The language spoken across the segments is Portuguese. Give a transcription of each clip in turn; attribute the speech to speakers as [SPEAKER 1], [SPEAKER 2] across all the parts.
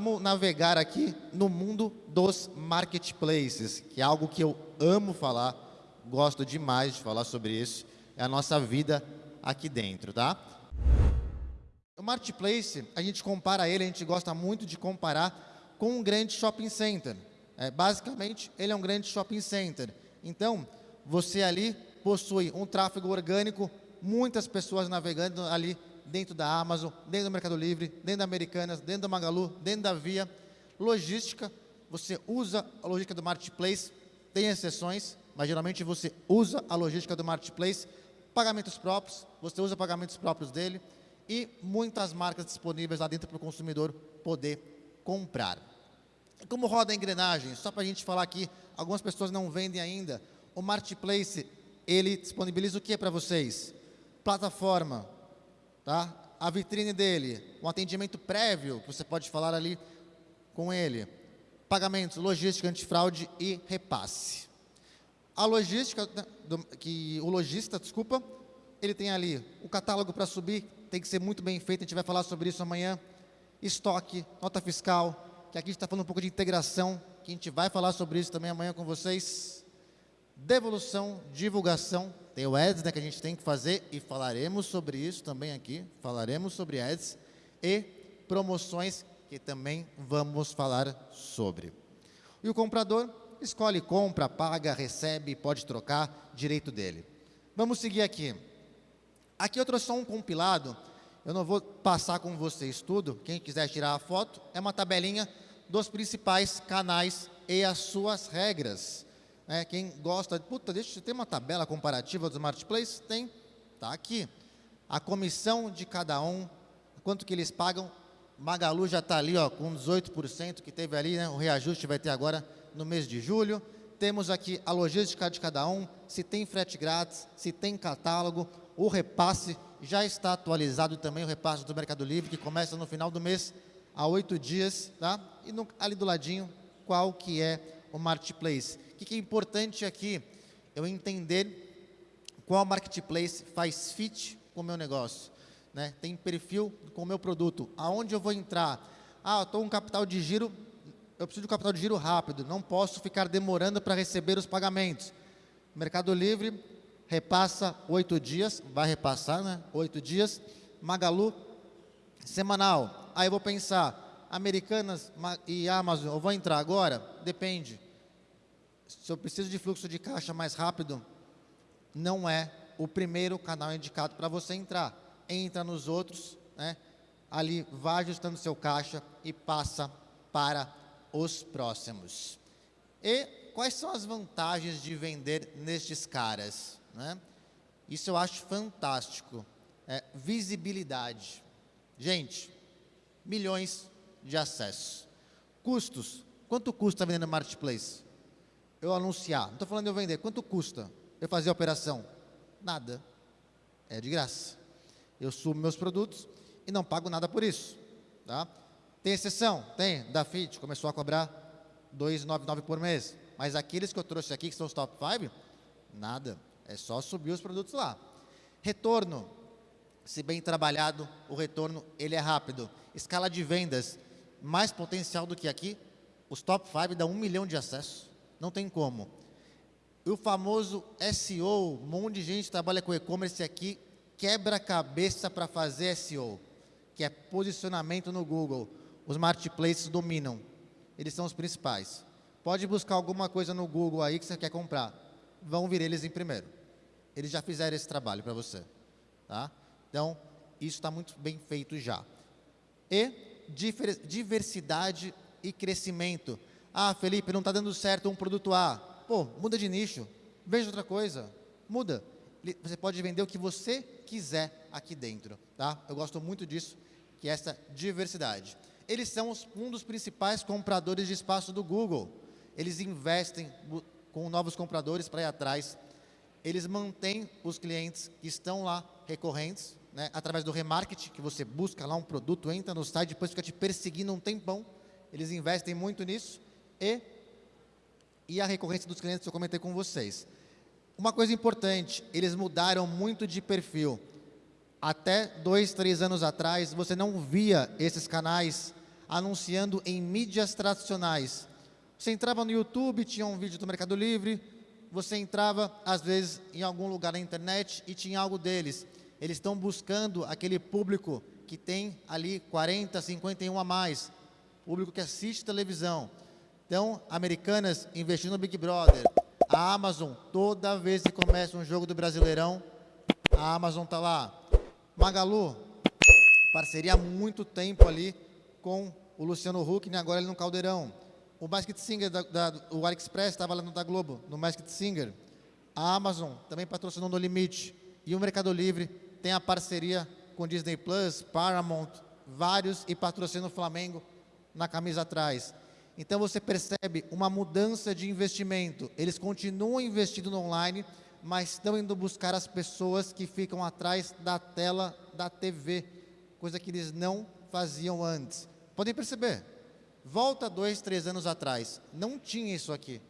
[SPEAKER 1] Vamos navegar aqui no mundo dos marketplaces, que é algo que eu amo falar, gosto demais de falar sobre isso, é a nossa vida aqui dentro, tá? O marketplace, a gente compara ele, a gente gosta muito de comparar com um grande shopping center. É, basicamente, ele é um grande shopping center. Então, você ali possui um tráfego orgânico, muitas pessoas navegando ali dentro da Amazon, dentro do Mercado Livre, dentro da Americanas, dentro da Magalu, dentro da Via. Logística, você usa a logística do Marketplace, tem exceções, mas geralmente você usa a logística do Marketplace, pagamentos próprios, você usa pagamentos próprios dele e muitas marcas disponíveis lá dentro para o consumidor poder comprar. Como roda a engrenagem? Só para a gente falar aqui, algumas pessoas não vendem ainda. O Marketplace, ele disponibiliza o que para vocês? Plataforma, tá? a vitrine dele, um atendimento prévio, que você pode falar ali com ele, pagamentos, logística, antifraude e repasse. A logística, do, que o lojista, desculpa, ele tem ali o catálogo para subir, tem que ser muito bem feito, a gente vai falar sobre isso amanhã, estoque, nota fiscal, que aqui a gente está falando um pouco de integração, que a gente vai falar sobre isso também amanhã com vocês. Devolução, divulgação, tem o Ads né, que a gente tem que fazer e falaremos sobre isso também aqui, falaremos sobre Ads e promoções que também vamos falar sobre. E o comprador escolhe, compra, paga, recebe, pode trocar, direito dele. Vamos seguir aqui. Aqui eu trouxe só um compilado eu não vou passar com vocês tudo. Quem quiser tirar a foto, é uma tabelinha dos principais canais e as suas regras. É, quem gosta, puta, deixa eu ter uma tabela comparativa dos marketplaces, tem, tá aqui. A comissão de cada um, quanto que eles pagam. Magalu já está ali, ó, com 18% que teve ali, né? O reajuste vai ter agora no mês de julho. Temos aqui a logística de cada um, se tem frete grátis, se tem catálogo, o repasse já está atualizado também o repasse do Mercado Livre, que começa no final do mês, há oito dias, tá? E no, ali do ladinho, qual que é o Marketplace. O que, é importante aqui? Eu entender qual Marketplace faz fit com o meu negócio. Né? Tem perfil com o meu produto. Aonde eu vou entrar? Ah, eu estou com um capital de giro, eu preciso de um capital de giro rápido, não posso ficar demorando para receber os pagamentos. Mercado Livre, repassa oito dias, vai repassar, né? Oito dias. Magalu, semanal. Aí eu vou pensar, Americanas e Amazon, eu vou entrar agora? Depende. Se eu preciso de fluxo de caixa mais rápido, não é o primeiro canal indicado para você entrar. Entra nos outros, né? ali vai ajustando seu caixa e passa para os próximos. E quais são as vantagens de vender nestes caras? Né? Isso eu acho fantástico. É, visibilidade. Gente, milhões de acessos. Custos. Quanto custa vender no Marketplace? Eu anunciar. Não estou falando de eu vender. Quanto custa eu fazer a operação? Nada. É de graça. Eu subo meus produtos e não pago nada por isso. Tá? Tem exceção? Tem. Da FIT começou a cobrar 2,99 por mês. Mas aqueles que eu trouxe aqui, que são os top 5, nada. É só subir os produtos lá. Retorno. Se bem trabalhado, o retorno ele é rápido. Escala de vendas, mais potencial do que aqui. Os top 5 dão um milhão de acessos. Não tem como. O famoso SEO, um monte de gente trabalha com e-commerce aqui, quebra a cabeça para fazer SEO, que é posicionamento no Google. Os marketplaces dominam. Eles são os principais. Pode buscar alguma coisa no Google aí que você quer comprar. Vão vir eles em primeiro. Eles já fizeram esse trabalho para você. Tá? Então, isso está muito bem feito já. E diversidade e crescimento. Ah, Felipe, não está dando certo um produto A. Pô, muda de nicho. Veja outra coisa. Muda. Você pode vender o que você quiser aqui dentro. Tá? Eu gosto muito disso, que é essa diversidade. Eles são um dos principais compradores de espaço do Google. Eles investem com novos compradores para ir atrás eles mantêm os clientes que estão lá recorrentes, né, através do remarketing, que você busca lá um produto, entra no site, depois fica te perseguindo um tempão. Eles investem muito nisso. E, e a recorrência dos clientes eu comentei com vocês. Uma coisa importante, eles mudaram muito de perfil. Até dois, três anos atrás, você não via esses canais anunciando em mídias tradicionais. Você entrava no YouTube, tinha um vídeo do Mercado Livre, você entrava, às vezes, em algum lugar na internet e tinha algo deles. Eles estão buscando aquele público que tem ali 40, 51 a mais, público que assiste televisão. Então, Americanas investindo no Big Brother, a Amazon, toda vez que começa um jogo do Brasileirão, a Amazon está lá. Magalu, parceria há muito tempo ali com o Luciano Huck, agora ele no Caldeirão. O Masked Singer, da, da, o AliExpress estava lá no da Globo, no Masked Singer. A Amazon também patrocinou No Limite. E o Mercado Livre tem a parceria com Disney Plus, Paramount, vários, e patrocina o Flamengo na camisa atrás. Então você percebe uma mudança de investimento. Eles continuam investindo no online, mas estão indo buscar as pessoas que ficam atrás da tela da TV, coisa que eles não faziam antes. Podem perceber? Volta dois, três anos atrás, não tinha isso aqui.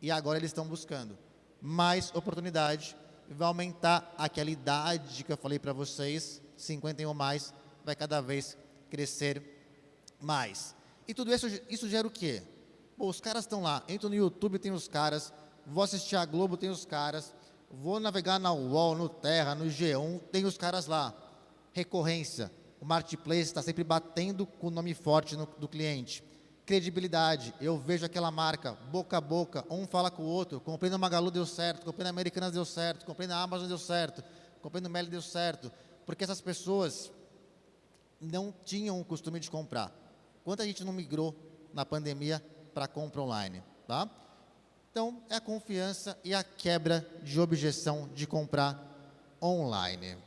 [SPEAKER 1] E agora eles estão buscando mais oportunidade, vai aumentar aquela idade que eu falei para vocês, 51 mais, vai cada vez crescer mais. E tudo isso, isso gera o quê? Pô, os caras estão lá, entro no YouTube, tem os caras, vou assistir a Globo, tem os caras, vou navegar na UOL, no Terra, no G1, tem os caras lá. Recorrência, o marketplace está sempre batendo com o nome forte no, do cliente. Credibilidade, eu vejo aquela marca, boca a boca, um fala com o outro, comprei na Magalu deu certo, comprei na Americanas deu certo, comprei na Amazon deu certo, comprei no Meli deu certo, porque essas pessoas não tinham o costume de comprar. Quanta gente não migrou na pandemia para compra online, tá? Então, é a confiança e a quebra de objeção de comprar online.